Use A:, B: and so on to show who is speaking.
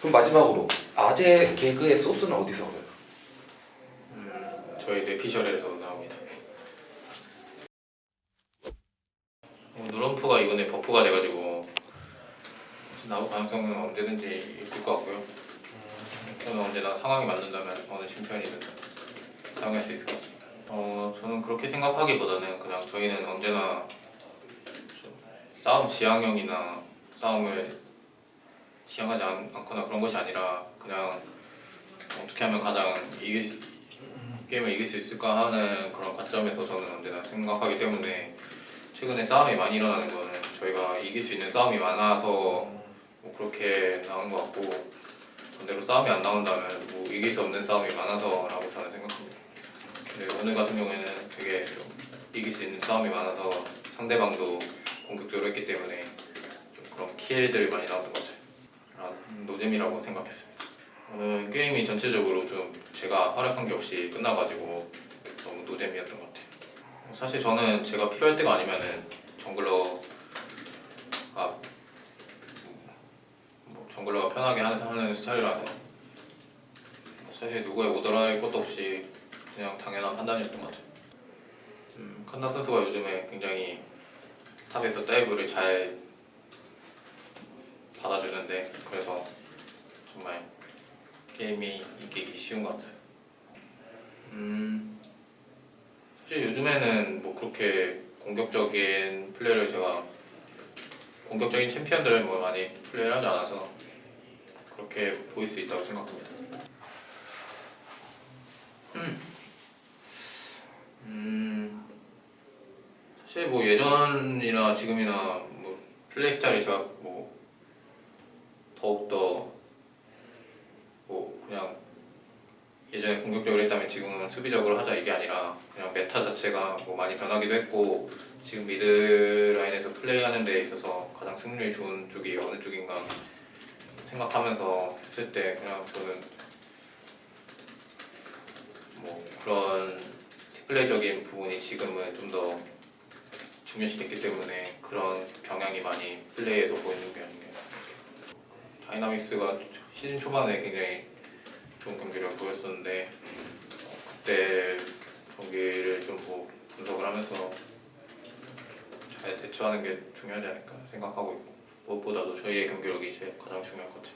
A: 그럼 마지막으로 아재 개그의 소스는 어디서 얻어요?
B: 음, 저희 뇌피셜에서 나옵니다. 어, 누럼프가 이번에 버프가 돼가지고 나올 가능성은 언제든지 있을 것 같고요. 저는 언제나 상황이 맞는다면 어느 챔피언이든 사용할 수 있을 것 같습니다. 어, 저는 그렇게 생각하기보다는 그냥 저희는 언제나 좀 싸움 지향형이나 싸움을 지향하지 않, 않거나 그런 것이 아니라 그냥 어떻게 하면 가장 이길 수, 게임을 이길 수 있을까 하는 그런 관점에서 저는 언제나 생각하기 때문에 최근에 싸움이 많이 일어나는 거는 저희가 이길 수 있는 싸움이 많아서 뭐 그렇게 나온 것 같고 반대로 싸움이 안 나온다면 뭐 이길 수 없는 싸움이 많아서라고 저는 생각합니다. 근데 오늘 같은 경우에는 되게 좀 이길 수 있는 싸움이 많아서 상대방도 공격적으로 했기 때문에 좀 그런 킬들이 많이 나왔던 것 같아요. 아, 노잼이라고 생각했습니다. 오늘 게임이 전체적으로 좀 제가 활약한 게 없이 끝나가지고 너무 노잼이었던 것 같아요. 사실 저는 제가 필요할 때가 아니면은 정글러가 뭐 정글러가 편하게 하는, 스타일이라서 사실 누구의 오더할 것도 없이 그냥 당연한 판단이었던 것 같아요. 음, 칸나 선수가 요즘에 굉장히 top에서 dive를 잘 받아주는데 그래서 정말 게임이 이기기 쉬운 것 같아요. 음, 사실 요즘에는 뭐 그렇게 공격적인 플레이를 제가 공격적인 챔피언들을 뭐 많이 플레이를 하지 않아서 그렇게 보일 수 있다고 생각합니다. 음, 음, 사실 뭐 예전이나 지금이나 뭐 플레이 스타일이 제가 뭐 더욱더 뭐 그냥 예전에 공격적으로 했다면 지금은 수비적으로 하자 이게 아니라 그냥 meta 자체가 뭐 많이 변하기도 했고 지금 mid 라인에서 플레이하는 데 있어서 가장 승률이 좋은 쪽이 어느 쪽인가 생각하면서 했을 때 그냥 저는 뭐 그런 플레이적인 부분이 지금은 좀 더 중요시 됐기 때문에 그런 경향이 많이 플레이에서 보이는 게 아닌가 다이나믹스가 시즌 초반에 굉장히 좋은 경기를 보였었는데 어, 그때 경기를 좀 뭐 분석을 하면서 잘 대처하는 게 중요하지 않을까 생각하고 있고 무엇보다도 저희의 경기력이 제일 가장 중요할 것 같아요.